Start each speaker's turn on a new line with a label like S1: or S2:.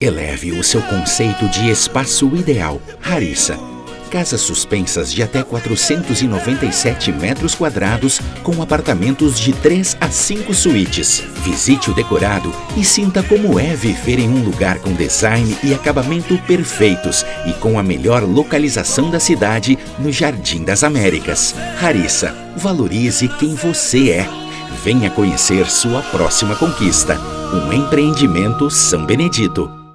S1: Eleve o seu conceito de espaço ideal. Harissa. Casas suspensas de até 497 metros quadrados com apartamentos de 3 a 5 suítes. Visite o decorado e sinta como é viver em um lugar com design e acabamento perfeitos e com a melhor localização da cidade no Jardim das Américas. Harissa, valorize quem você é. Venha conhecer sua próxima conquista. Um empreendimento São Benedito.